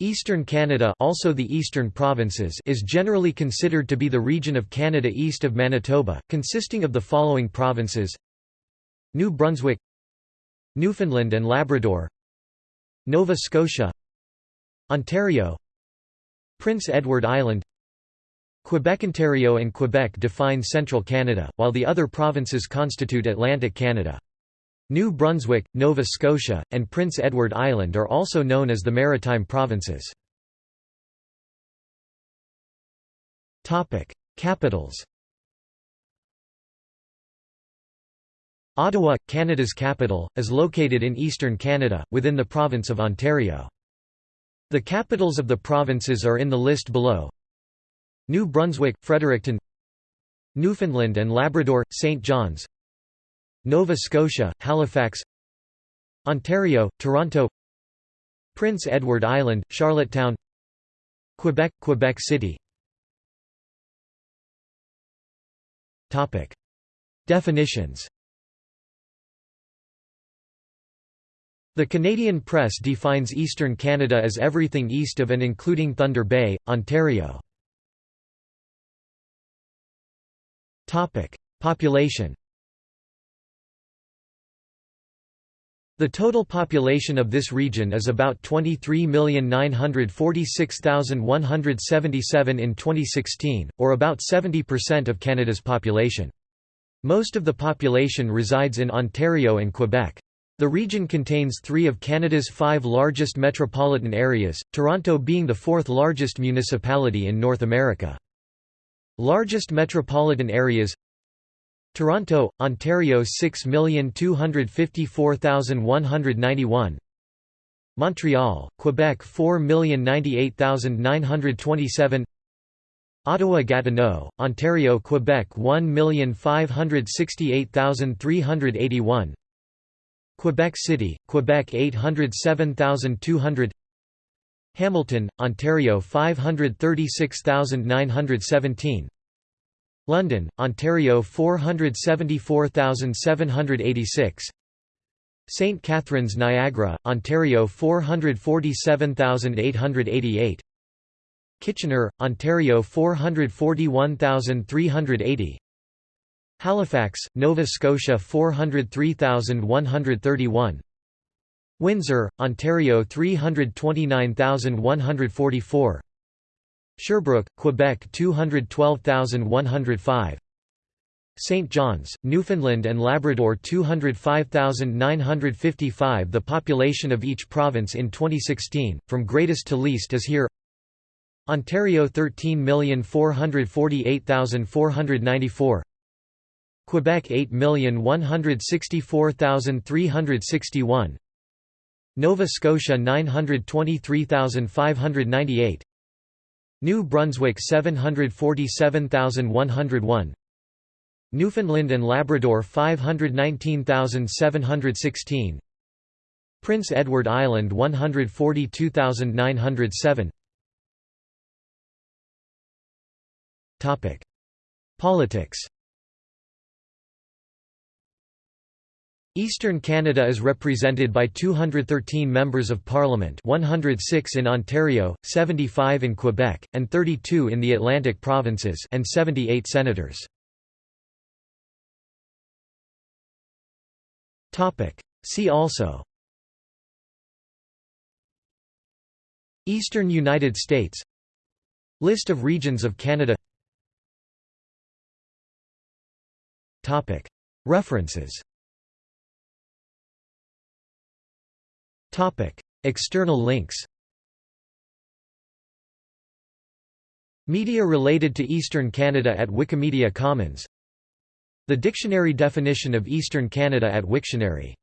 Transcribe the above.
Eastern Canada also the Eastern Provinces is generally considered to be the region of Canada east of Manitoba, consisting of the following provinces. New Brunswick Newfoundland and Labrador. Nova Scotia Ontario. Prince Edward Island. Quebec Ontario and Quebec define central Canada, while the other provinces constitute Atlantic Canada. New Brunswick, Nova Scotia, and Prince Edward Island are also known as the Maritime Provinces. Capitals Ottawa, Canada's capital, is located in eastern Canada, within the province of Ontario. The capitals of the provinces are in the list below New Brunswick, Fredericton Newfoundland and Labrador, St. John's Nova Scotia, Halifax Ontario, Toronto Prince Edward Island, Charlottetown Quebec, Quebec City. Definitions. The Canadian press defines eastern Canada as everything east of and including Thunder Bay, Ontario. Population The total population of this region is about 23,946,177 in 2016, or about 70% of Canada's population. Most of the population resides in Ontario and Quebec. The region contains three of Canada's five largest metropolitan areas, Toronto being the fourth largest municipality in North America. Largest metropolitan areas Toronto, Ontario 6,254,191 Montreal, Quebec 4,098,927 Ottawa-Gatineau, Ontario Quebec 1,568,381 Quebec City, Quebec 807,200 Hamilton, Ontario 536,917 London, Ontario 474,786 St. Catharines Niagara, Ontario 447,888 Kitchener, Ontario 441,380 Halifax, Nova Scotia 403,131 Windsor, Ontario 329,144 Sherbrooke, Quebec 212,105 St. John's, Newfoundland and Labrador 205,955 The population of each province in 2016, from greatest to least is here. Ontario 13,448,494 Quebec 8,164,361 Nova Scotia 923,598 New Brunswick 747,101 Newfoundland and Labrador 519,716 Prince Edward Island 142,907 Politics Eastern Canada is represented by 213 members of parliament 106 in Ontario, 75 in Quebec, and 32 in the Atlantic provinces and 78 senators. See also Eastern United States List of regions of Canada References External links Media related to Eastern Canada at Wikimedia Commons. The dictionary definition of Eastern Canada at Wiktionary